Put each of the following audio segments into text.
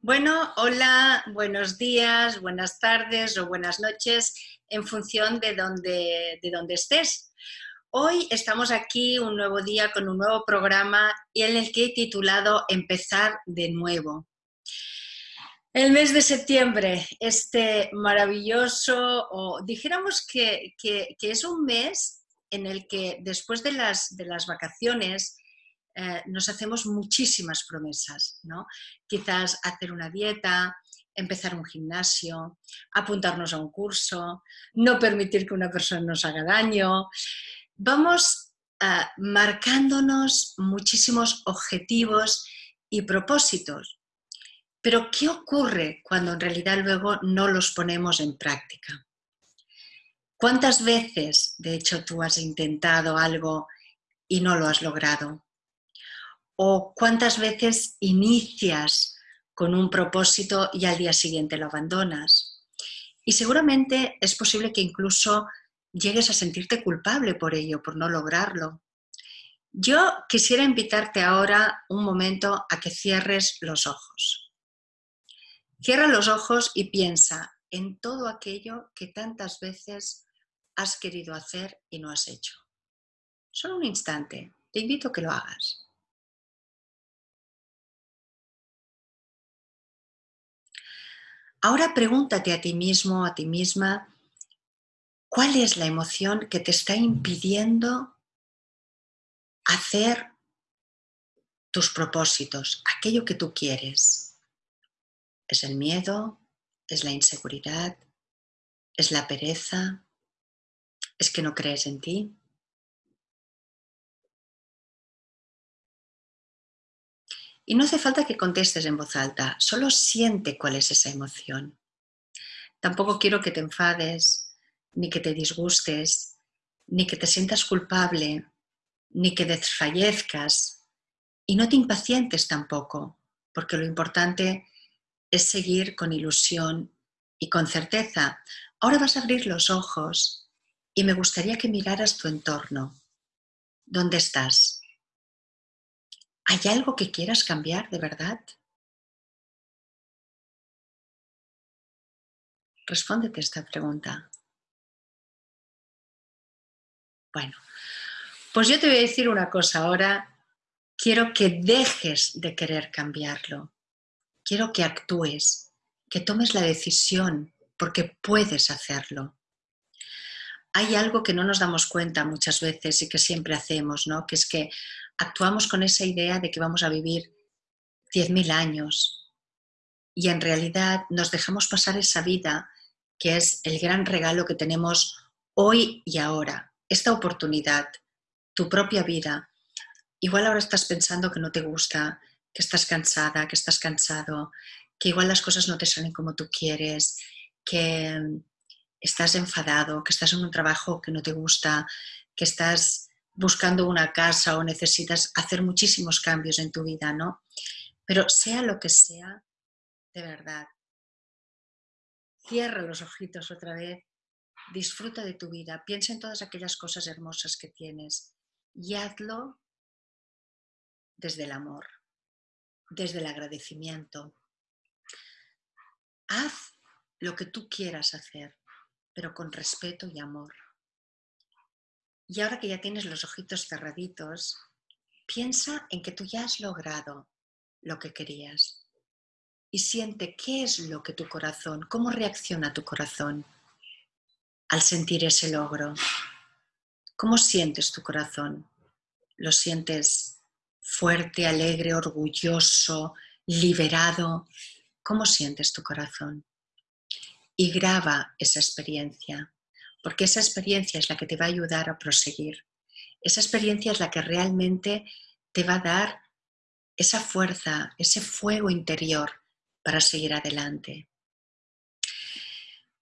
Bueno, hola, buenos días, buenas tardes o buenas noches en función de donde, de donde estés. Hoy estamos aquí un nuevo día con un nuevo programa en el que he titulado Empezar de nuevo. El mes de septiembre, este maravilloso, o dijéramos que, que, es un mes en el que después de las, de las vacaciones eh, nos hacemos muchísimas promesas, ¿no? Quizás hacer una dieta, empezar un gimnasio, apuntarnos a un curso, no permitir que una persona nos haga daño. Vamos eh, marcándonos muchísimos objetivos y propósitos. Pero ¿qué ocurre cuando en realidad luego no los ponemos en práctica? ¿Cuántas veces, de hecho, tú has intentado algo y no lo has logrado? O cuántas veces inicias con un propósito y al día siguiente lo abandonas. Y seguramente es posible que incluso llegues a sentirte culpable por ello, por no lograrlo. Yo quisiera invitarte ahora un momento a que cierres los ojos. Cierra los ojos y piensa en todo aquello que tantas veces has querido hacer y no has hecho. Solo un instante, te invito a que lo hagas. Ahora pregúntate a ti mismo, a ti misma, ¿cuál es la emoción que te está impidiendo hacer tus propósitos, aquello que tú quieres? ¿Es el miedo? ¿Es la inseguridad? ¿Es la pereza? ¿Es que no crees en ti? Y no hace falta que contestes en voz alta, solo siente cuál es esa emoción. Tampoco quiero que te enfades, ni que te disgustes, ni que te sientas culpable, ni que desfallezcas. Y no te impacientes tampoco, porque lo importante es seguir con ilusión y con certeza. Ahora vas a abrir los ojos y me gustaría que miraras tu entorno. ¿Dónde estás? ¿Hay algo que quieras cambiar de verdad? Respóndete esta pregunta. Bueno, pues yo te voy a decir una cosa ahora. Quiero que dejes de querer cambiarlo. Quiero que actúes, que tomes la decisión, porque puedes hacerlo. Hay algo que no nos damos cuenta muchas veces y que siempre hacemos, ¿no? Que es que actuamos con esa idea de que vamos a vivir 10.000 años y en realidad nos dejamos pasar esa vida que es el gran regalo que tenemos hoy y ahora, esta oportunidad, tu propia vida. Igual ahora estás pensando que no te gusta, que estás cansada, que estás cansado, que igual las cosas no te salen como tú quieres, que estás enfadado, que estás en un trabajo que no te gusta, que estás buscando una casa o necesitas hacer muchísimos cambios en tu vida, ¿no? Pero sea lo que sea, de verdad, cierra los ojitos otra vez, disfruta de tu vida, piensa en todas aquellas cosas hermosas que tienes y hazlo desde el amor, desde el agradecimiento. Haz lo que tú quieras hacer, pero con respeto y amor. Y ahora que ya tienes los ojitos cerraditos, piensa en que tú ya has logrado lo que querías. Y siente qué es lo que tu corazón, cómo reacciona tu corazón al sentir ese logro. ¿Cómo sientes tu corazón? ¿Lo sientes fuerte, alegre, orgulloso, liberado? ¿Cómo sientes tu corazón? Y graba esa experiencia porque esa experiencia es la que te va a ayudar a proseguir. Esa experiencia es la que realmente te va a dar esa fuerza, ese fuego interior para seguir adelante.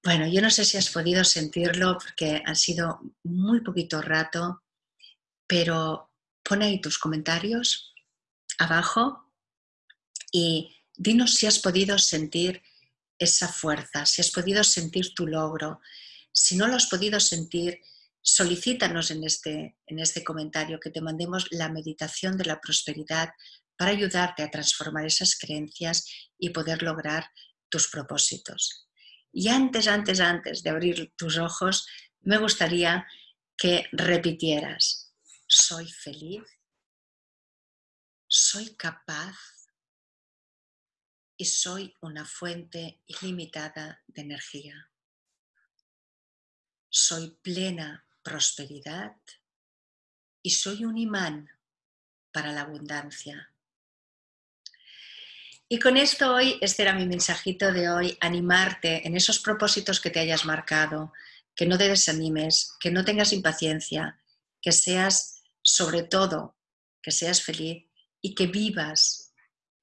Bueno, yo no sé si has podido sentirlo porque ha sido muy poquito rato, pero pon ahí tus comentarios abajo y dinos si has podido sentir esa fuerza, si has podido sentir tu logro, si no lo has podido sentir, solicítanos en este, en este comentario que te mandemos la meditación de la prosperidad para ayudarte a transformar esas creencias y poder lograr tus propósitos. Y antes, antes, antes de abrir tus ojos, me gustaría que repitieras, soy feliz, soy capaz y soy una fuente ilimitada de energía. Soy plena prosperidad y soy un imán para la abundancia. Y con esto hoy, este era mi mensajito de hoy, animarte en esos propósitos que te hayas marcado, que no te desanimes, que no tengas impaciencia, que seas sobre todo, que seas feliz y que vivas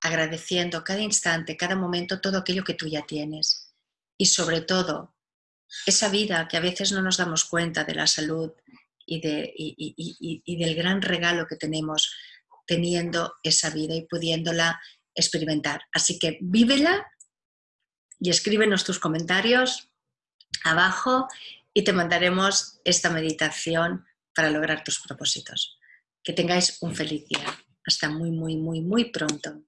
agradeciendo cada instante, cada momento, todo aquello que tú ya tienes. Y sobre todo, esa vida que a veces no nos damos cuenta de la salud y, de, y del gran regalo que tenemos teniendo esa vida y pudiéndola experimentar. Así que vívela y escríbenos tus comentarios abajo y te mandaremos esta meditación para lograr tus propósitos. Que tengáis un feliz día. Hasta muy, muy, muy, muy pronto.